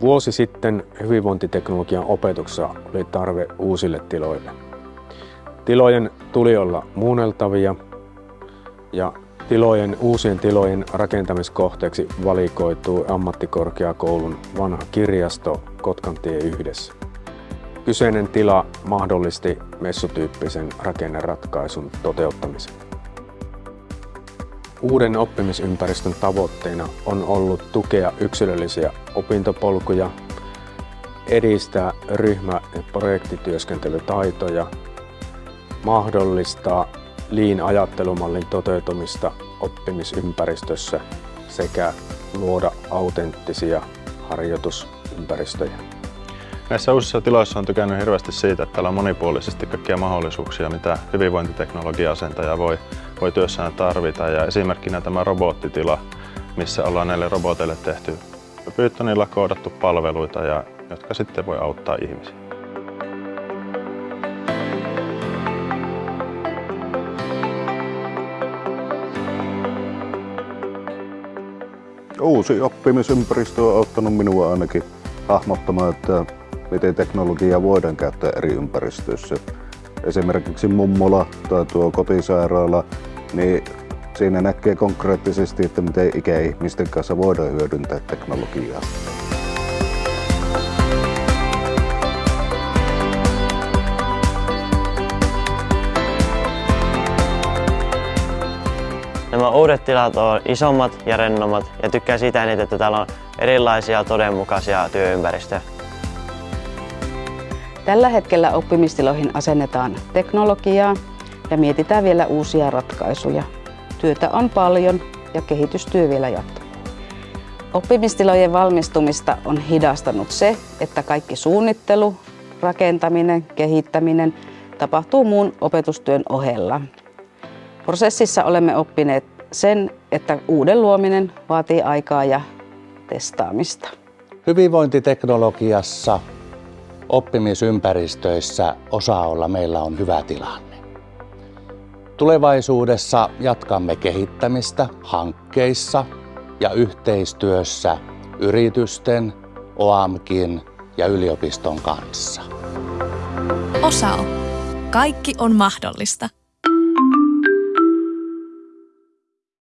Vuosi sitten hyvinvointiteknologian opetuksessa oli tarve uusille tiloille. Tilojen tuli olla muunneltavia ja tilojen, uusien tilojen rakentamiskohteeksi valikoituu ammattikorkeakoulun vanha kirjasto Kotkantie yhdessä. Kyseinen tila mahdollisti messutyyppisen rakenneratkaisun toteuttamisen. Uuden oppimisympäristön tavoitteena on ollut tukea yksilöllisiä opintopolkuja, edistää ryhmä- ja projektityöskentelytaitoja, mahdollistaa Lean-ajattelumallin toteutumista oppimisympäristössä sekä luoda autenttisia harjoitusympäristöjä. Näissä uusissa tiloissa on tykännyt hirveästi siitä, että täällä on monipuolisesti kaikkia mahdollisuuksia, mitä hyvinvointiteknologia-asentaja voi, voi työssään tarvita. Ja esimerkkinä tämä robottitila, missä ollaan näille roboteille tehty Pythonilla koodattu palveluita, ja, jotka sitten voi auttaa ihmisiä. Uusi oppimisympäristö on auttanut minua ainakin hahmottamaan, että miten teknologiaa voidaan käyttää eri ympäristöissä. Esimerkiksi mummola tai tuo kotisairaala, niin siinä näkee konkreettisesti, että miten ikäihmisten kanssa voidaan hyödyntää teknologiaa. Nämä uudet tilat on isommat ja rennommat ja tykkään siitä eniten, että täällä on erilaisia todenmukaisia työympäristöjä. Tällä hetkellä oppimistiloihin asennetaan teknologiaa ja mietitään vielä uusia ratkaisuja. Työtä on paljon ja kehitystyö vielä jatkuu. Oppimistilojen valmistumista on hidastanut se, että kaikki suunnittelu, rakentaminen, kehittäminen tapahtuu muun opetustyön ohella. Prosessissa olemme oppineet sen, että uuden luominen vaatii aikaa ja testaamista. Hyvinvointiteknologiassa oppimisympäristöissä osa-olla meillä on hyvä tilanne. Tulevaisuudessa jatkamme kehittämistä hankkeissa ja yhteistyössä yritysten, OAMKin ja yliopiston kanssa. Osao. Kaikki on mahdollista.